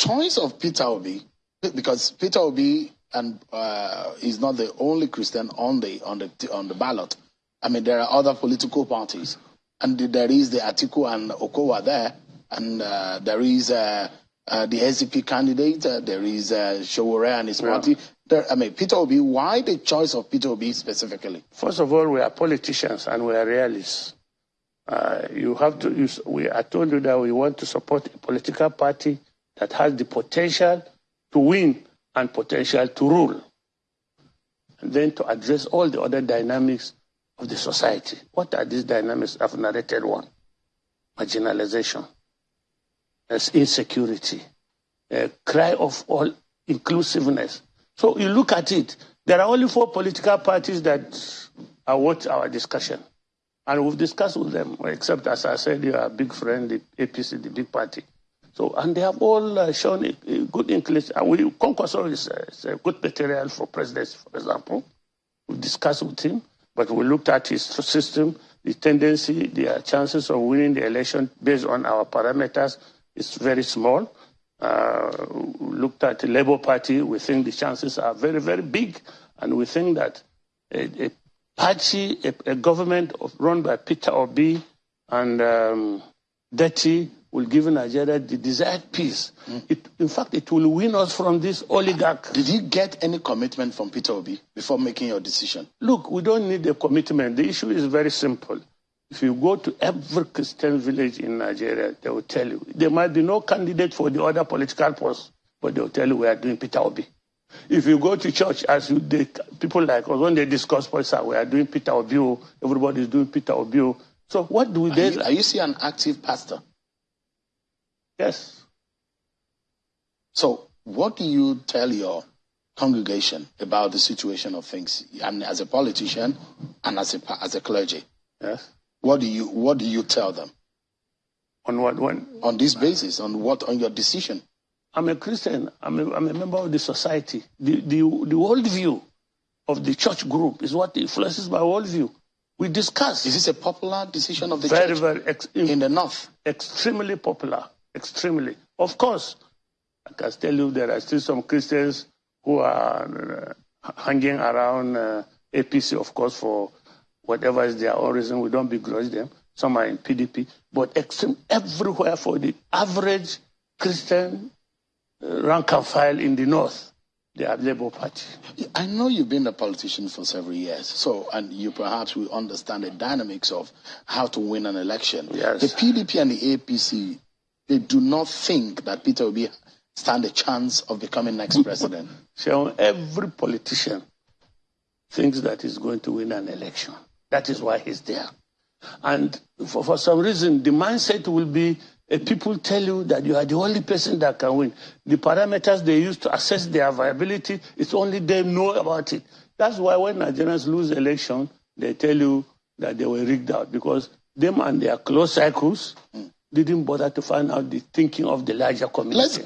choice of Peter Obi, because Peter Obi and uh, is not the only Christian on the on the on the ballot. I mean, there are other political parties, and there is the Atiku and Okowa there, and uh, there is uh, uh the SDP candidate, uh, there is uh, Sowore and his yeah. party. There, I mean, Peter Obi. Why the choice of Peter Obi specifically? First of all, we are politicians and we are realists. Uh, you have to. We. I told you that we want to support a political party that has the potential to win and potential to rule. And then to address all the other dynamics of the society. What are these dynamics? I've narrated one. Marginalization, there's insecurity, a cry of all inclusiveness. So you look at it, there are only four political parties that are worth our discussion. And we've discussed with them, except as I said, you are a big friend, the APC, the big party. So, and they have all uh, shown a, a good inclination. Uh, we, Kwankwaso is, uh, is a good material for presidency, for example. We discussed with him, but we looked at his system, the tendency, the chances of winning the election based on our parameters is very small. Uh, looked at the Labour Party, we think the chances are very, very big, and we think that a, a party, a, a, government run by Peter Obi and um, Datti will give Nigeria the desired peace. Mm. It, in fact, it will win us from this oligarch. Did you get any commitment from Peter Obi before making your decision? Look, we don't need a commitment. The issue is very simple. If you go to every Christian village in Nigeria, they will tell you there might be no candidate for the other political post, but they will tell you we are doing Peter Obi. If you go to church, as you, they, people like us, when they discuss politics, we are doing Peter Obi, oh, everybody is doing Peter Obi. Oh. So what do we? Are, you, are you see an active pastor? Yes. So, what do you tell your congregation about the situation of things, and as a politician and as a as a clergy? Yes. What do you What do you tell them? On what when? On this basis, on what on your decision? I'm a Christian. I'm a, I'm a member of the society. The the the worldview of the church group is what influences my worldview. We discuss. Is this a popular decision of the very, church? Very, very in the north. Extremely popular extremely. Of course, I can tell you there are still some Christians who are uh, hanging around uh, APC, of course, for whatever is their own reason. We don't begrudge them. Some are in PDP, but extreme everywhere for the average Christian uh, rank and file in the north. They are Labour Party. I know you've been a politician for several years, so and you perhaps will understand the dynamics of how to win an election. Yes. The PDP and the APC they do not think that Peter will be stand a chance of becoming next president. So every politician thinks that he's going to win an election. That is why he's there. And for, for some reason, the mindset will be people tell you that you are the only person that can win. The parameters they use to assess their viability, it's only them know about it. That's why when Nigerians lose election, they tell you that they were rigged out because them and their close circles mm didn't bother to find out the thinking of the larger community. Let's